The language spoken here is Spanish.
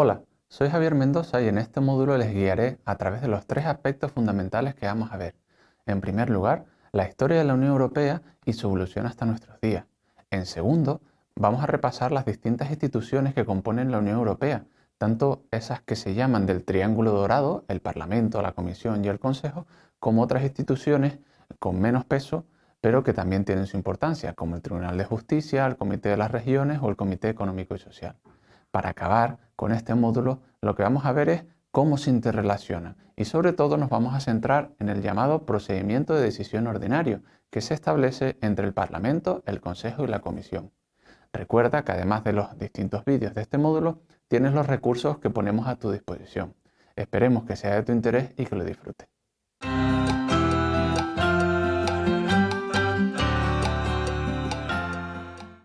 Hola, soy Javier Mendoza y en este módulo les guiaré a través de los tres aspectos fundamentales que vamos a ver. En primer lugar, la historia de la Unión Europea y su evolución hasta nuestros días. En segundo, vamos a repasar las distintas instituciones que componen la Unión Europea, tanto esas que se llaman del Triángulo Dorado, el Parlamento, la Comisión y el Consejo, como otras instituciones con menos peso, pero que también tienen su importancia, como el Tribunal de Justicia, el Comité de las Regiones o el Comité Económico y Social. Para acabar con este módulo, lo que vamos a ver es cómo se interrelacionan y sobre todo nos vamos a centrar en el llamado procedimiento de decisión ordinario que se establece entre el Parlamento, el Consejo y la Comisión. Recuerda que además de los distintos vídeos de este módulo, tienes los recursos que ponemos a tu disposición. Esperemos que sea de tu interés y que lo disfrutes.